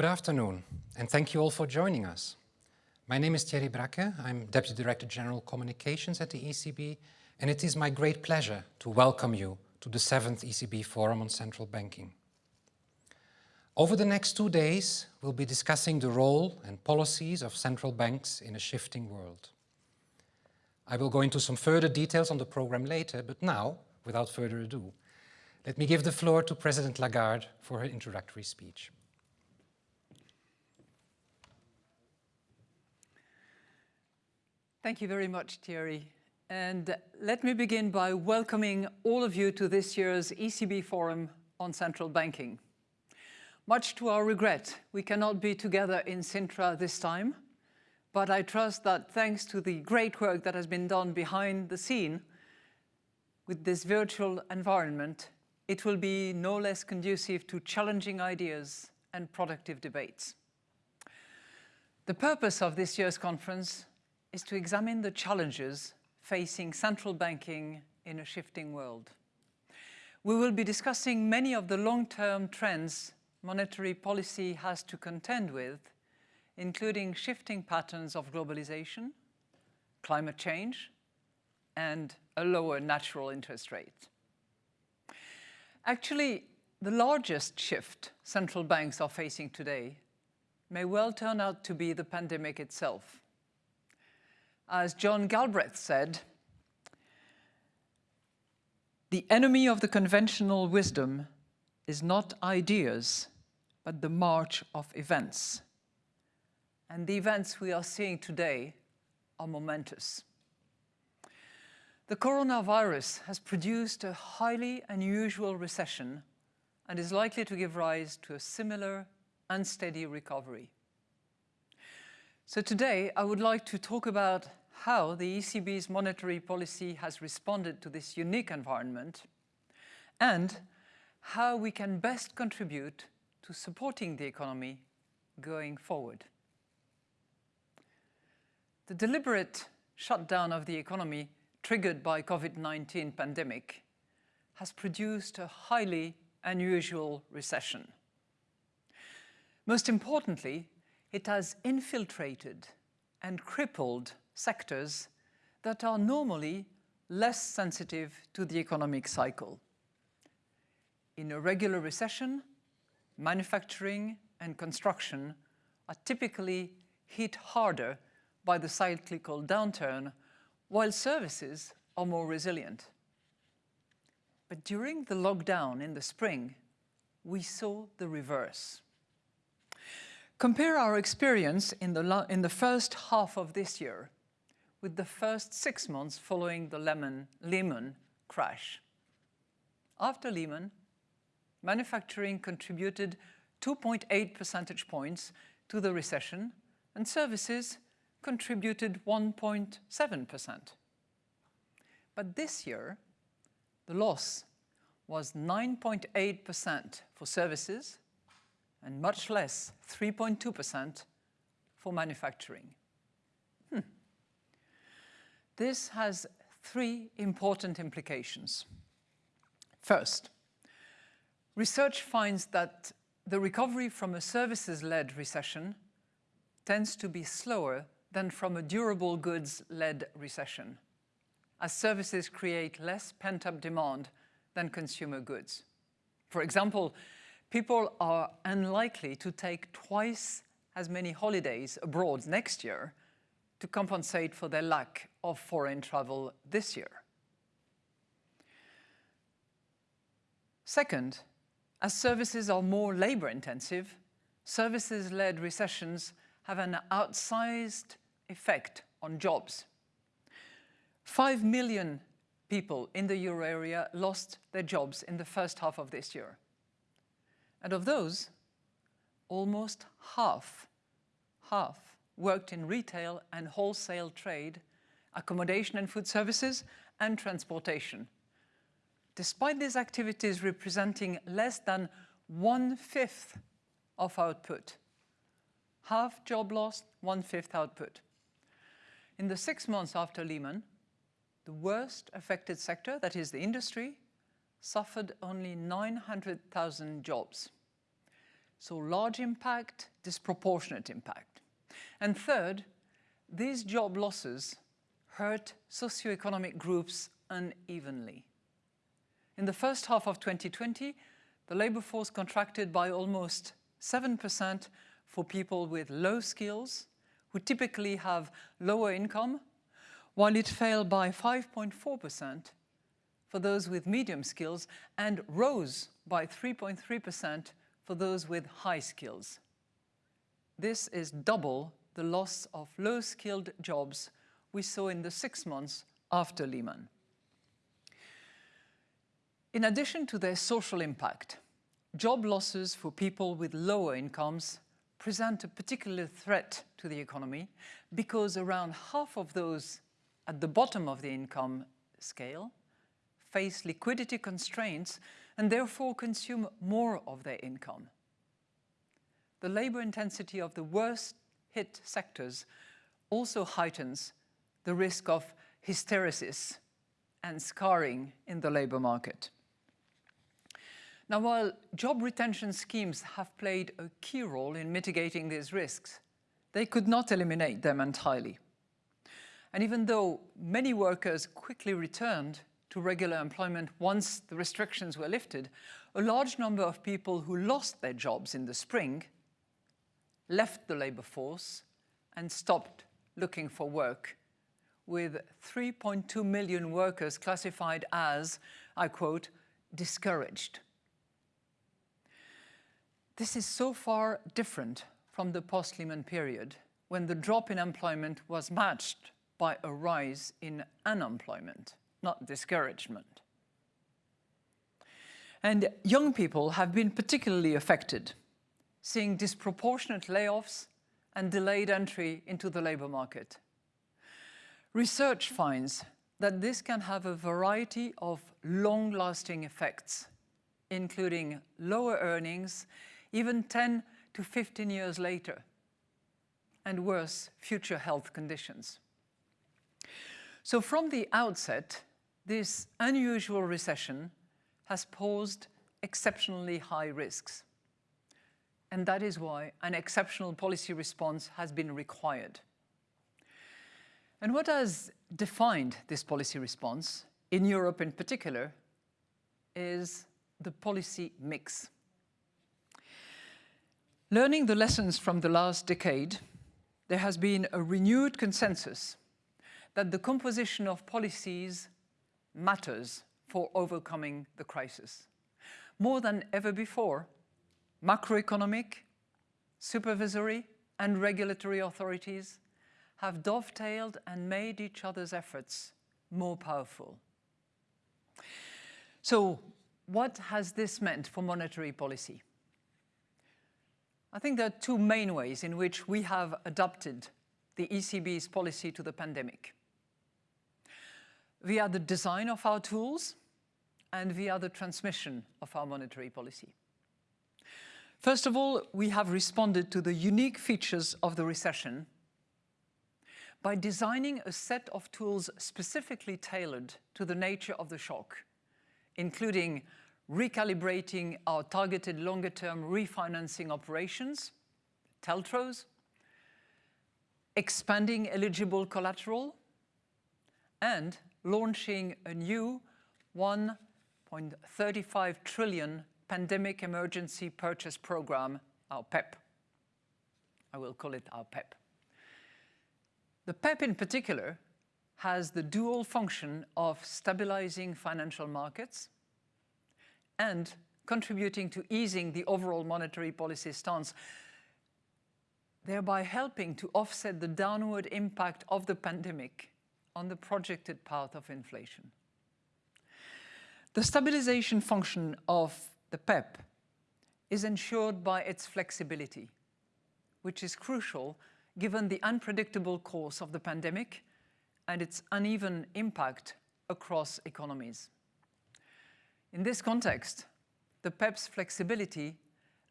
Good afternoon, and thank you all for joining us. My name is Thierry Bracke. I'm Deputy Director General Communications at the ECB, and it is my great pleasure to welcome you to the seventh ECB Forum on Central Banking. Over the next two days, we'll be discussing the role and policies of central banks in a shifting world. I will go into some further details on the program later, but now, without further ado, let me give the floor to President Lagarde for her introductory speech. Thank you very much, Thierry. And let me begin by welcoming all of you to this year's ECB Forum on Central Banking. Much to our regret, we cannot be together in Sintra this time, but I trust that thanks to the great work that has been done behind the scene with this virtual environment, it will be no less conducive to challenging ideas and productive debates. The purpose of this year's conference is to examine the challenges facing central banking in a shifting world. We will be discussing many of the long-term trends monetary policy has to contend with, including shifting patterns of globalization, climate change, and a lower natural interest rate. Actually, the largest shift central banks are facing today may well turn out to be the pandemic itself. As John Galbraith said, the enemy of the conventional wisdom is not ideas, but the march of events. And the events we are seeing today are momentous. The coronavirus has produced a highly unusual recession and is likely to give rise to a similar unsteady recovery. So today I would like to talk about how the ECB's monetary policy has responded to this unique environment and how we can best contribute to supporting the economy going forward. The deliberate shutdown of the economy triggered by COVID-19 pandemic has produced a highly unusual recession. Most importantly, it has infiltrated and crippled sectors that are normally less sensitive to the economic cycle. In a regular recession, manufacturing and construction are typically hit harder by the cyclical downturn, while services are more resilient. But during the lockdown in the spring, we saw the reverse. Compare our experience in the, in the first half of this year with the first six months following the Lehman, Lehman crash. After Lehman, manufacturing contributed 2.8 percentage points to the recession and services contributed 1.7%. But this year, the loss was 9.8% for services and much less, 3.2% for manufacturing. This has three important implications. First, research finds that the recovery from a services-led recession tends to be slower than from a durable goods-led recession, as services create less pent-up demand than consumer goods. For example, people are unlikely to take twice as many holidays abroad next year to compensate for their lack of foreign travel this year. Second, as services are more labor intensive, services-led recessions have an outsized effect on jobs. Five million people in the euro area lost their jobs in the first half of this year. And of those, almost half, half worked in retail and wholesale trade, accommodation and food services, and transportation. Despite these activities representing less than one-fifth of output, half job loss, one-fifth output. In the six months after Lehman, the worst affected sector, that is the industry, suffered only 900,000 jobs. So large impact, disproportionate impact. And third, these job losses hurt socioeconomic groups unevenly. In the first half of 2020, the labour force contracted by almost 7% for people with low skills, who typically have lower income, while it fell by 5.4% for those with medium skills and rose by 3.3% for those with high skills. This is double the loss of low-skilled jobs we saw in the six months after Lehman. In addition to their social impact, job losses for people with lower incomes present a particular threat to the economy because around half of those at the bottom of the income scale face liquidity constraints and therefore consume more of their income. The labor intensity of the worst hit sectors also heightens the risk of hysteresis and scarring in the labor market. Now, while job retention schemes have played a key role in mitigating these risks, they could not eliminate them entirely. And even though many workers quickly returned to regular employment once the restrictions were lifted, a large number of people who lost their jobs in the spring left the labour force and stopped looking for work, with 3.2 million workers classified as, I quote, discouraged. This is so far different from the post-Lehman period, when the drop in employment was matched by a rise in unemployment, not discouragement. And young people have been particularly affected seeing disproportionate layoffs and delayed entry into the labour market. Research finds that this can have a variety of long-lasting effects, including lower earnings, even 10 to 15 years later, and worse future health conditions. So from the outset, this unusual recession has posed exceptionally high risks and that is why an exceptional policy response has been required. And what has defined this policy response, in Europe in particular, is the policy mix. Learning the lessons from the last decade, there has been a renewed consensus that the composition of policies matters for overcoming the crisis. More than ever before, macroeconomic, supervisory and regulatory authorities have dovetailed and made each other's efforts more powerful. So what has this meant for monetary policy? I think there are two main ways in which we have adapted the ECB's policy to the pandemic. Via the design of our tools and via the transmission of our monetary policy. First of all, we have responded to the unique features of the recession by designing a set of tools specifically tailored to the nature of the shock, including recalibrating our targeted longer-term refinancing operations, TLTROs, expanding eligible collateral, and launching a new 1.35 trillion Pandemic Emergency Purchase Program, our PEPP. I will call it our PEPP. The PEPP in particular has the dual function of stabilizing financial markets and contributing to easing the overall monetary policy stance, thereby helping to offset the downward impact of the pandemic on the projected path of inflation. The stabilization function of the PEPP, is ensured by its flexibility, which is crucial given the unpredictable course of the pandemic and its uneven impact across economies. In this context, the PEPP's flexibility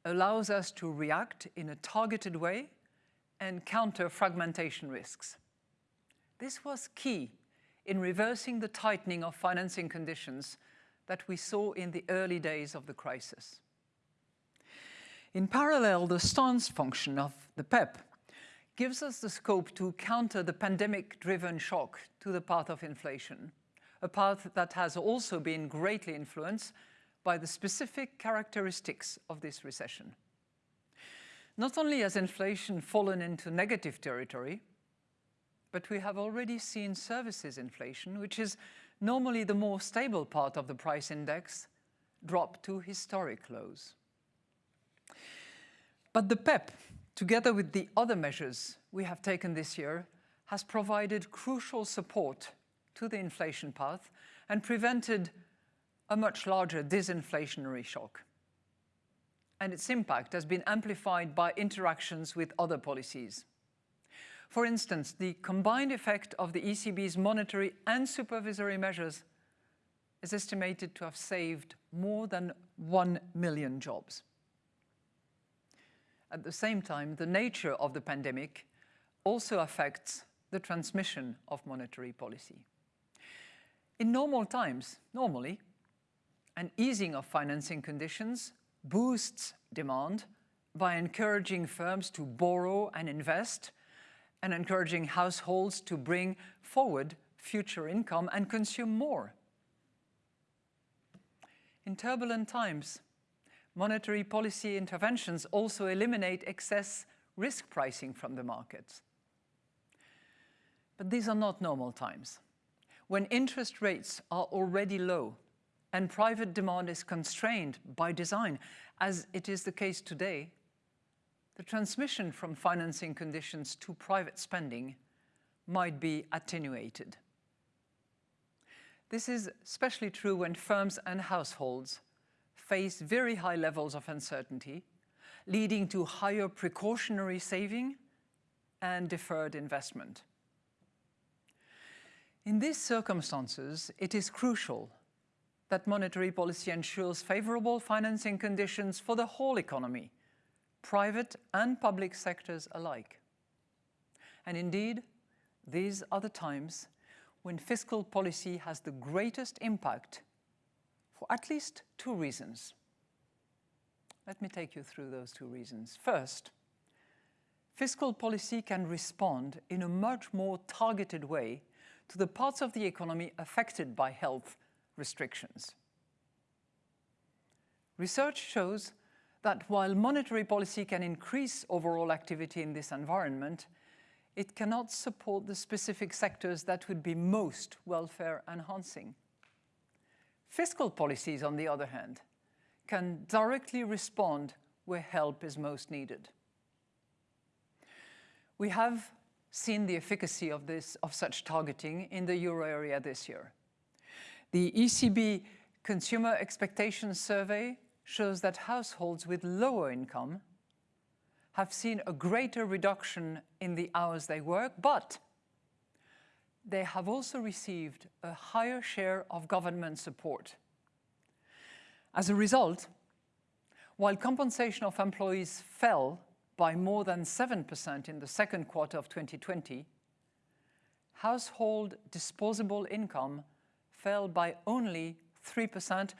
allows us to react in a targeted way and counter fragmentation risks. This was key in reversing the tightening of financing conditions that we saw in the early days of the crisis. In parallel, the stance function of the PEPP gives us the scope to counter the pandemic-driven shock to the path of inflation, a path that has also been greatly influenced by the specific characteristics of this recession. Not only has inflation fallen into negative territory, but we have already seen services inflation, which is normally the more stable part of the price index, drop to historic lows. But the PEPP, together with the other measures we have taken this year, has provided crucial support to the inflation path and prevented a much larger disinflationary shock. And its impact has been amplified by interactions with other policies. For instance, the combined effect of the ECB's monetary and supervisory measures is estimated to have saved more than 1 million jobs. At the same time, the nature of the pandemic also affects the transmission of monetary policy. In normal times, normally, an easing of financing conditions boosts demand by encouraging firms to borrow and invest and encouraging households to bring forward future income and consume more. In turbulent times, monetary policy interventions also eliminate excess risk pricing from the markets. But these are not normal times. When interest rates are already low and private demand is constrained by design, as it is the case today, the transmission from financing conditions to private spending might be attenuated. This is especially true when firms and households face very high levels of uncertainty, leading to higher precautionary saving and deferred investment. In these circumstances, it is crucial that monetary policy ensures favorable financing conditions for the whole economy, private and public sectors alike. And indeed, these are the times when fiscal policy has the greatest impact for at least two reasons. Let me take you through those two reasons. First, fiscal policy can respond in a much more targeted way to the parts of the economy affected by health restrictions. Research shows that while monetary policy can increase overall activity in this environment, it cannot support the specific sectors that would be most welfare enhancing. Fiscal policies, on the other hand, can directly respond where help is most needed. We have seen the efficacy of, this, of such targeting in the euro area this year. The ECB Consumer Expectations Survey shows that households with lower income have seen a greater reduction in the hours they work, but they have also received a higher share of government support. As a result, while compensation of employees fell by more than 7% in the second quarter of 2020, household disposable income fell by only 3%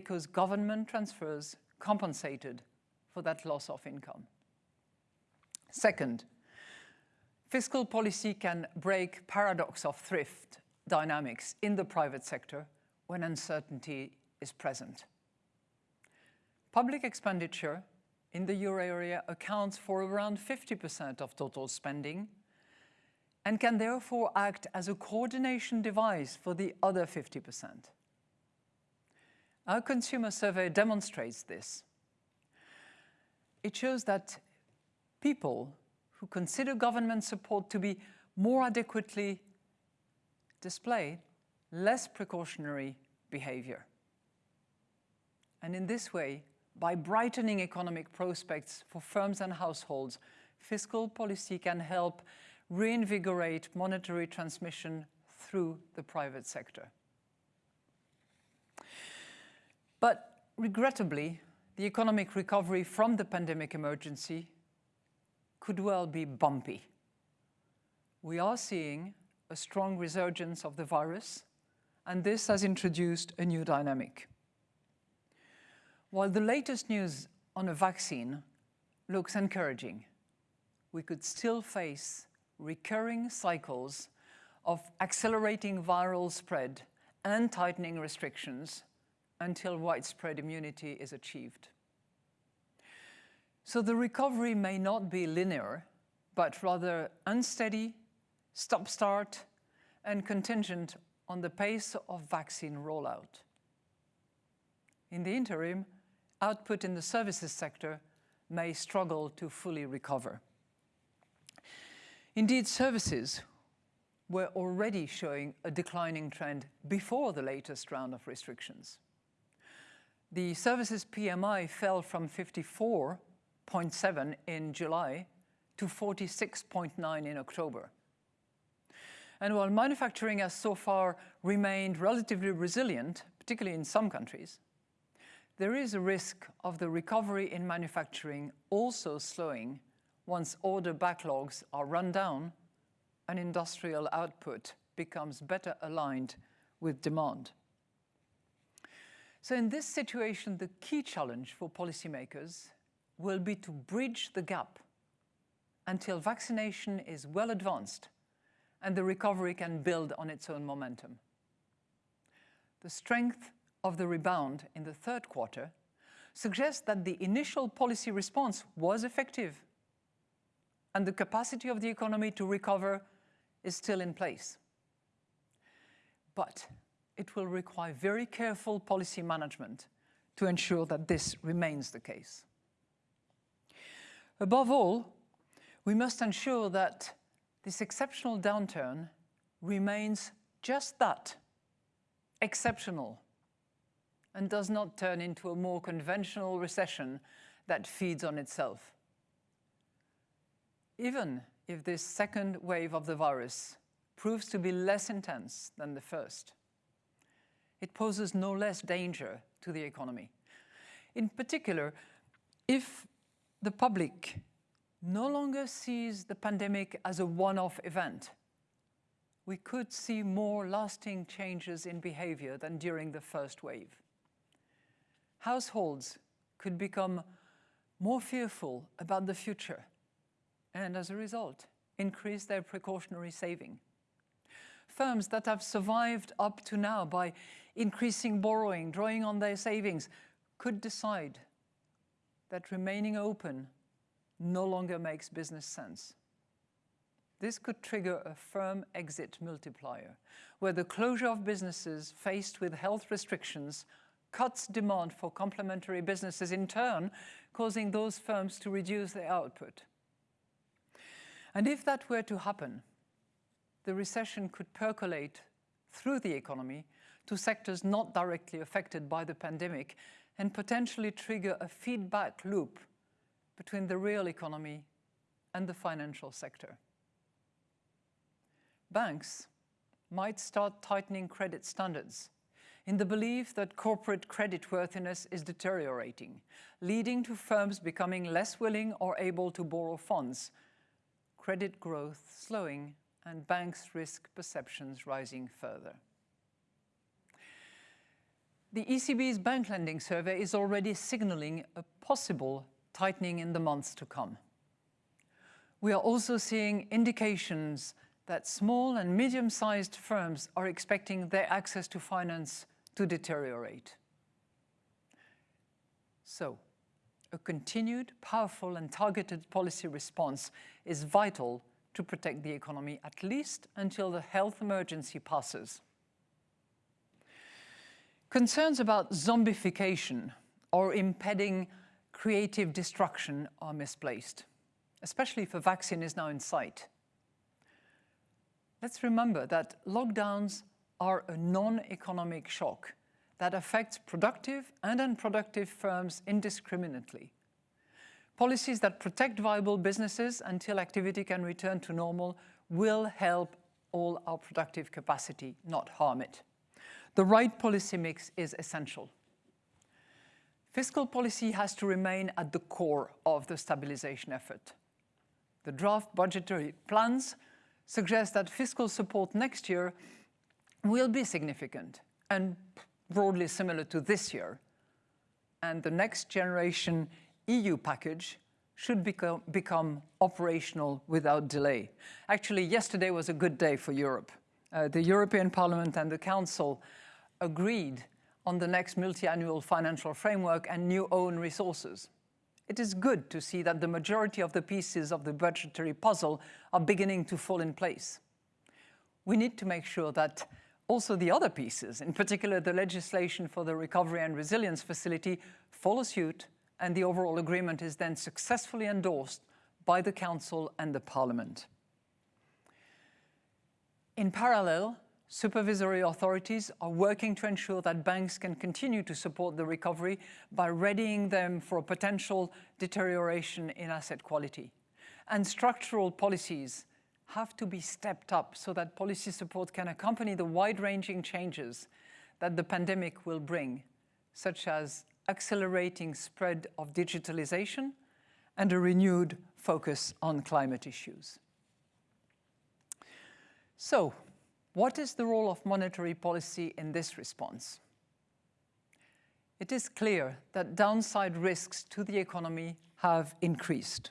because government transfers compensated for that loss of income. Second, fiscal policy can break paradox of thrift dynamics in the private sector when uncertainty is present. Public expenditure in the euro area accounts for around 50% of total spending and can therefore act as a coordination device for the other 50%. Our consumer survey demonstrates this. It shows that people who consider government support to be more adequately display less precautionary behavior. And in this way, by brightening economic prospects for firms and households, fiscal policy can help reinvigorate monetary transmission through the private sector. But regrettably, the economic recovery from the pandemic emergency could well be bumpy. We are seeing a strong resurgence of the virus, and this has introduced a new dynamic. While the latest news on a vaccine looks encouraging. We could still face recurring cycles of accelerating viral spread and tightening restrictions until widespread immunity is achieved. So the recovery may not be linear, but rather unsteady, stop-start, and contingent on the pace of vaccine rollout. In the interim, output in the services sector may struggle to fully recover. Indeed, services were already showing a declining trend before the latest round of restrictions. The services PMI fell from 54.7 in July to 46.9 in October. And while manufacturing has so far remained relatively resilient, particularly in some countries, there is a risk of the recovery in manufacturing also slowing once order backlogs are run down and industrial output becomes better aligned with demand. So in this situation, the key challenge for policymakers will be to bridge the gap until vaccination is well advanced and the recovery can build on its own momentum. The strength of the rebound in the third quarter suggests that the initial policy response was effective and the capacity of the economy to recover is still in place. But it will require very careful policy management to ensure that this remains the case. Above all, we must ensure that this exceptional downturn remains just that, exceptional, and does not turn into a more conventional recession that feeds on itself. Even if this second wave of the virus proves to be less intense than the first, it poses no less danger to the economy. In particular, if the public no longer sees the pandemic as a one-off event, we could see more lasting changes in behavior than during the first wave households could become more fearful about the future and as a result increase their precautionary saving. Firms that have survived up to now by increasing borrowing, drawing on their savings, could decide that remaining open no longer makes business sense. This could trigger a firm exit multiplier, where the closure of businesses faced with health restrictions cuts demand for complementary businesses in turn, causing those firms to reduce their output. And if that were to happen, the recession could percolate through the economy to sectors not directly affected by the pandemic and potentially trigger a feedback loop between the real economy and the financial sector. Banks might start tightening credit standards in the belief that corporate creditworthiness is deteriorating, leading to firms becoming less willing or able to borrow funds, credit growth slowing, and banks' risk perceptions rising further. The ECB's bank lending survey is already signaling a possible tightening in the months to come. We are also seeing indications that small and medium-sized firms are expecting their access to finance to deteriorate. So, a continued, powerful and targeted policy response is vital to protect the economy, at least until the health emergency passes. Concerns about zombification or impeding creative destruction are misplaced, especially if a vaccine is now in sight. Let's remember that lockdowns are a non-economic shock that affects productive and unproductive firms indiscriminately. Policies that protect viable businesses until activity can return to normal will help all our productive capacity, not harm it. The right policy mix is essential. Fiscal policy has to remain at the core of the stabilization effort. The draft budgetary plans suggest that fiscal support next year will be significant and broadly similar to this year. And the next generation EU package should become, become operational without delay. Actually, yesterday was a good day for Europe. Uh, the European Parliament and the Council agreed on the next multi-annual financial framework and new own resources. It is good to see that the majority of the pieces of the budgetary puzzle are beginning to fall in place. We need to make sure that also the other pieces, in particular the legislation for the Recovery and Resilience Facility, follow suit and the overall agreement is then successfully endorsed by the Council and the Parliament. In parallel, supervisory authorities are working to ensure that banks can continue to support the recovery by readying them for a potential deterioration in asset quality. And structural policies have to be stepped up so that policy support can accompany the wide-ranging changes that the pandemic will bring, such as accelerating spread of digitalization and a renewed focus on climate issues. So, what is the role of monetary policy in this response? It is clear that downside risks to the economy have increased.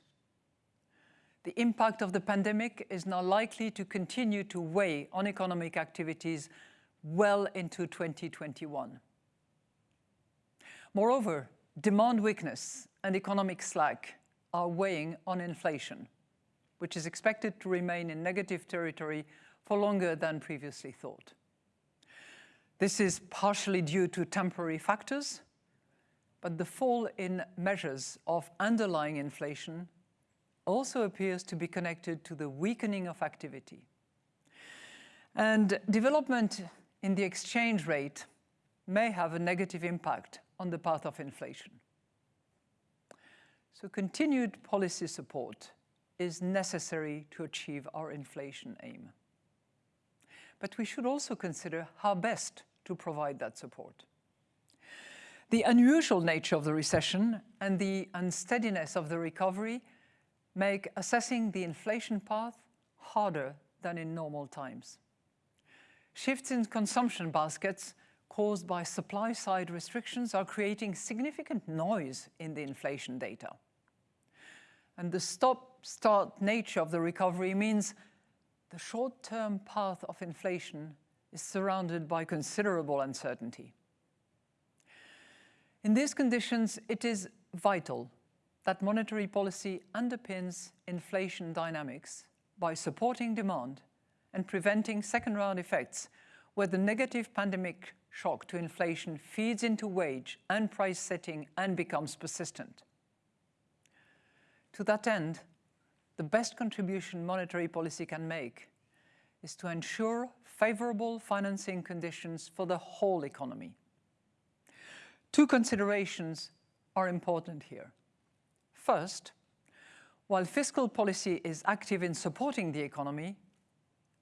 The impact of the pandemic is now likely to continue to weigh on economic activities well into 2021. Moreover, demand weakness and economic slack are weighing on inflation, which is expected to remain in negative territory for longer than previously thought. This is partially due to temporary factors, but the fall in measures of underlying inflation also appears to be connected to the weakening of activity. And development in the exchange rate may have a negative impact on the path of inflation. So continued policy support is necessary to achieve our inflation aim. But we should also consider how best to provide that support. The unusual nature of the recession and the unsteadiness of the recovery make assessing the inflation path harder than in normal times. Shifts in consumption baskets caused by supply-side restrictions are creating significant noise in the inflation data. And the stop-start nature of the recovery means the short-term path of inflation is surrounded by considerable uncertainty. In these conditions, it is vital that monetary policy underpins inflation dynamics by supporting demand and preventing second-round effects where the negative pandemic shock to inflation feeds into wage and price setting and becomes persistent. To that end, the best contribution monetary policy can make is to ensure favorable financing conditions for the whole economy. Two considerations are important here. First, while fiscal policy is active in supporting the economy,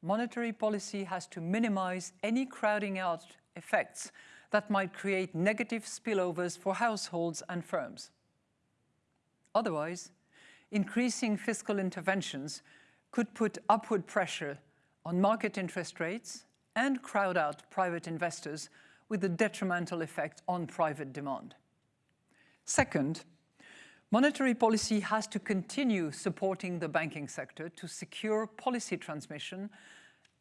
monetary policy has to minimize any crowding out effects that might create negative spillovers for households and firms. Otherwise, increasing fiscal interventions could put upward pressure on market interest rates and crowd out private investors with a detrimental effect on private demand. Second, monetary policy has to continue supporting the banking sector to secure policy transmission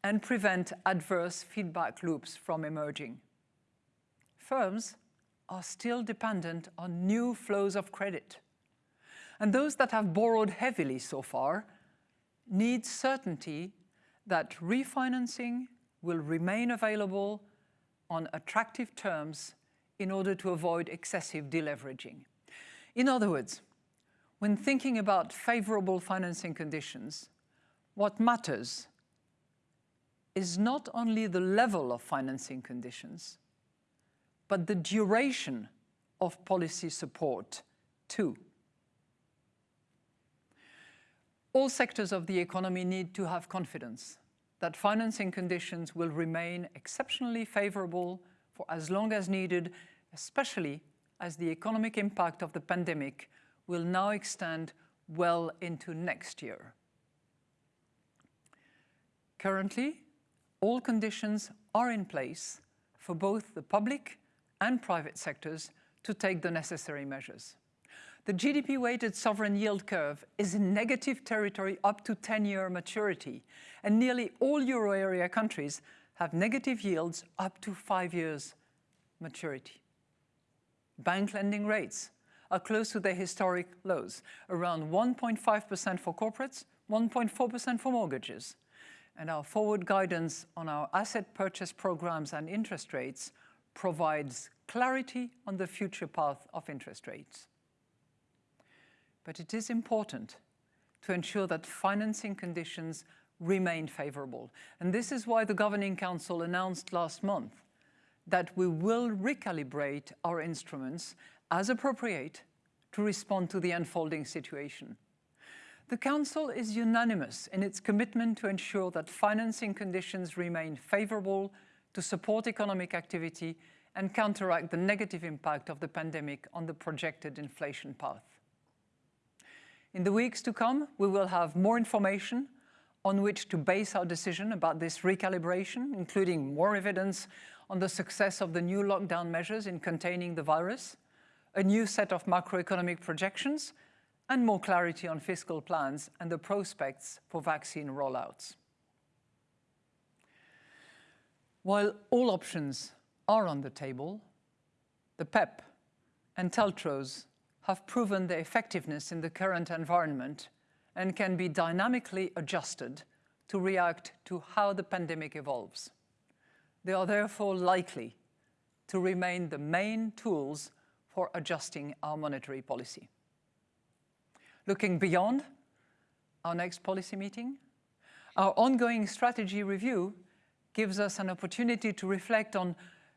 and prevent adverse feedback loops from emerging. Firms are still dependent on new flows of credit. And those that have borrowed heavily so far need certainty that refinancing will remain available on attractive terms in order to avoid excessive deleveraging. In other words, when thinking about favorable financing conditions, what matters is not only the level of financing conditions, but the duration of policy support too. All sectors of the economy need to have confidence that financing conditions will remain exceptionally favorable for as long as needed, especially as the economic impact of the pandemic will now extend well into next year. Currently, all conditions are in place for both the public and private sectors to take the necessary measures. The GDP-weighted sovereign yield curve is in negative territory up to 10-year maturity, and nearly all euro area countries have negative yields up to five years maturity. Bank lending rates are close to their historic lows, around 1.5% for corporates, 1.4% for mortgages. And our forward guidance on our asset purchase programs and interest rates provides clarity on the future path of interest rates. But it is important to ensure that financing conditions remain favorable. And this is why the Governing Council announced last month that we will recalibrate our instruments as appropriate to respond to the unfolding situation. The Council is unanimous in its commitment to ensure that financing conditions remain favourable to support economic activity and counteract the negative impact of the pandemic on the projected inflation path. In the weeks to come, we will have more information on which to base our decision about this recalibration, including more evidence on the success of the new lockdown measures in containing the virus, a new set of macroeconomic projections, and more clarity on fiscal plans and the prospects for vaccine rollouts. While all options are on the table, the PEPP and TLTROs have proven their effectiveness in the current environment and can be dynamically adjusted to react to how the pandemic evolves. They are therefore likely to remain the main tools for adjusting our monetary policy. Looking beyond our next policy meeting, our ongoing strategy review gives us an opportunity to reflect on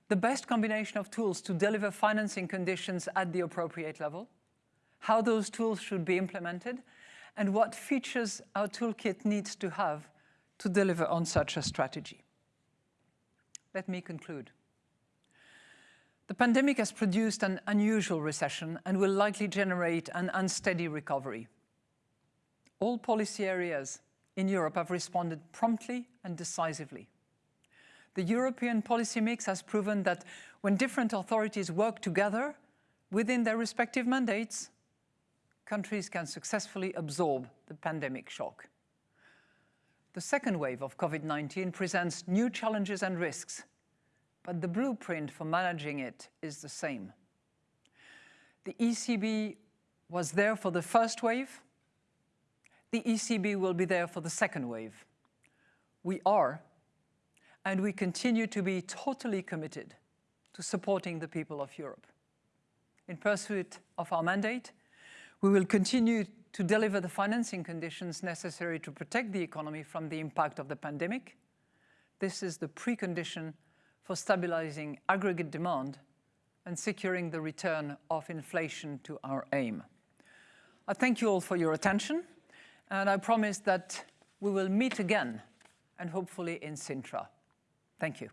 the best combination of tools to deliver financing conditions at the appropriate level, how those tools should be implemented, and what features our toolkit needs to have to deliver on such a strategy. Let me conclude. The pandemic has produced an unusual recession and will likely generate an unsteady recovery. All policy areas in Europe have responded promptly and decisively. The European policy mix has proven that when different authorities work together within their respective mandates, countries can successfully absorb the pandemic shock. The second wave of COVID-19 presents new challenges and risks but the blueprint for managing it is the same. The ECB was there for the first wave. The ECB will be there for the second wave. We are, and we continue to be totally committed to supporting the people of Europe. In pursuit of our mandate, we will continue to deliver the financing conditions necessary to protect the economy from the impact of the pandemic. This is the precondition for stabilizing aggregate demand and securing the return of inflation to our aim. I thank you all for your attention, and I promise that we will meet again, and hopefully in Sintra. Thank you.